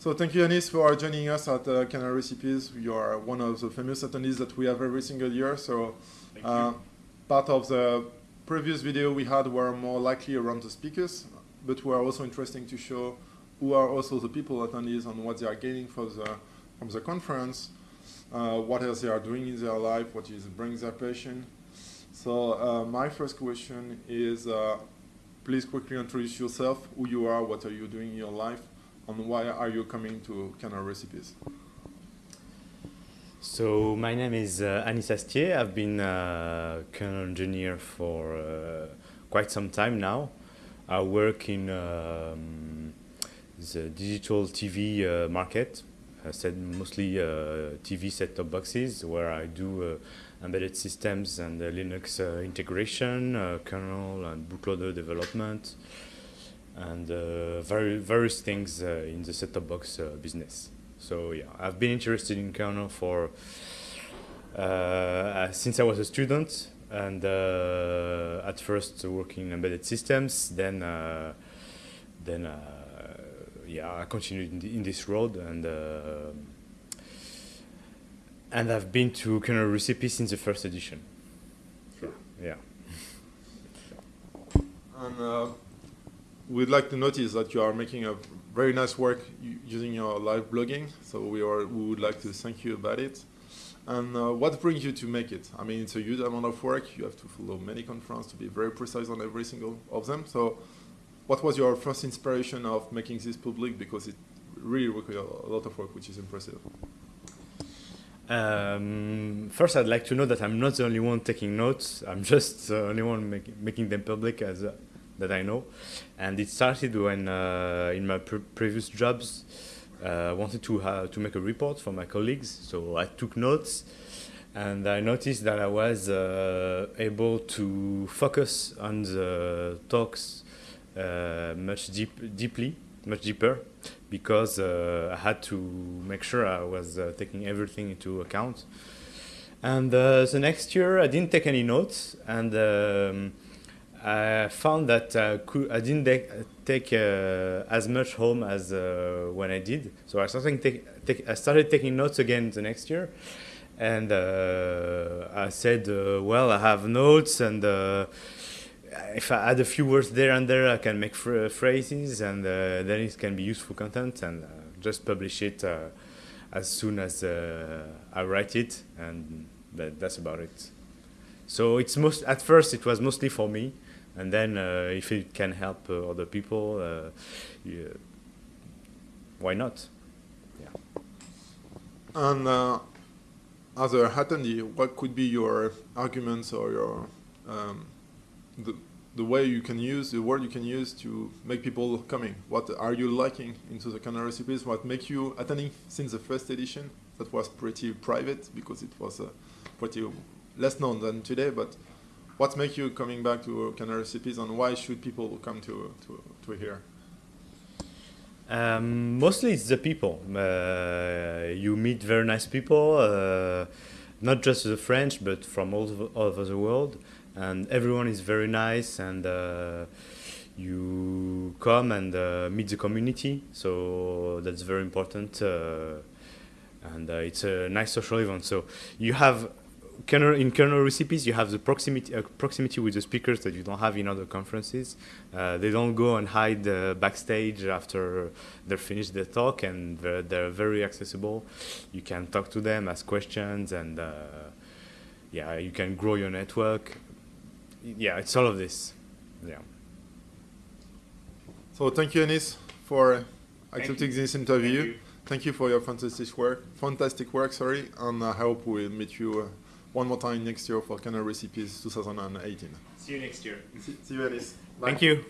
So thank you, Anis, for joining us at uh, Kernel Recipes. You are one of the famous attendees that we have every single year. So uh, part of the previous video we had were more likely around the speakers, but we are also interesting to show who are also the people attendees and what they are gaining for the, from the conference, uh, what else they are doing in their life, what is brings their passion. So uh, my first question is, uh, please quickly introduce yourself, who you are, what are you doing in your life, and why are you coming to Kernel Recipes? So my name is uh, Anis Astier. I've been a kernel engineer for uh, quite some time now. I work in um, the digital TV uh, market. I said mostly uh, TV set-top boxes where I do uh, embedded systems and Linux uh, integration, kernel and bootloader development, and uh, various things uh, in the set-top box uh, business. So yeah, I've been interested in kernel for since I was a student, and at first working in embedded systems, then then yeah, I continued in, the, in this road and and I've been to kernel recipe since the first edition. Sure. Yeah. And uh, we'd like to notice that you are making a very nice work using your live blogging. So we are we would like to thank you about it. And uh, what brings you to make it? I mean, it's a huge amount of work. You have to follow many conferences to be very precise on every single of them. So what was your first inspiration of making this public? Because it really requires a lot of work, which is impressive. Um, first, I'd like to know that I'm not the only one taking notes. I'm just the only one make, making them public as that I know. And it started when uh, in my pre previous jobs, uh, I wanted to, to make a report for my colleagues. So I took notes and I noticed that I was uh, able to focus on the talks uh, much deep, deeply, much deeper, because uh, I had to make sure I was uh, taking everything into account. And the next year, I didn't take any notes, and um, I found that uh, I didn't take uh, as much home as uh, when I did. So I started, take, take, I started taking notes again the next year. And uh, I said, uh, well, I have notes and uh, if I add a few words there and there, I can make phrases and then it can be useful content and just publish it as soon as I write it. And that, that's about it. So it's most, at first it was mostly for me and then uh, if it can help uh, other people, uh, yeah, why not? Yeah. And as a attendee, what could be your arguments or your um, the the way you can use the word you can use to make people coming? What are you liking into the Kernel Recipes? What make you attending since the first edition? That was pretty private because it was uh, pretty less known than today, but what makes you coming back to Kernel Recipes and why should people come to, to, to here? Um, mostly it's the people. Uh, you meet very nice people, uh, not just the French, but from all, all over the world. And everyone is very nice and uh, you come and uh, meet the community. So that's very important. Uh, and uh, it's a nice social event. So you have kernel, in kernel recipes, you have the proximity uh, proximity with the speakers that you don't have in other conferences. Uh, they don't go and hide uh, backstage after they're finished their talk, and they're, they're, very accessible. You can talk to them, ask questions, and uh, yeah, you can grow your network. Yeah, it's all of this. Yeah. So thank you, Anis, for accepting this interview. Thank you. Thank you for your fantastic work. Fantastic work, sorry, and I hope we'll meet you uh, one more time next year for Kernel Recipes 2018. See you next year. See, see you, Alice. Bye. Thank you.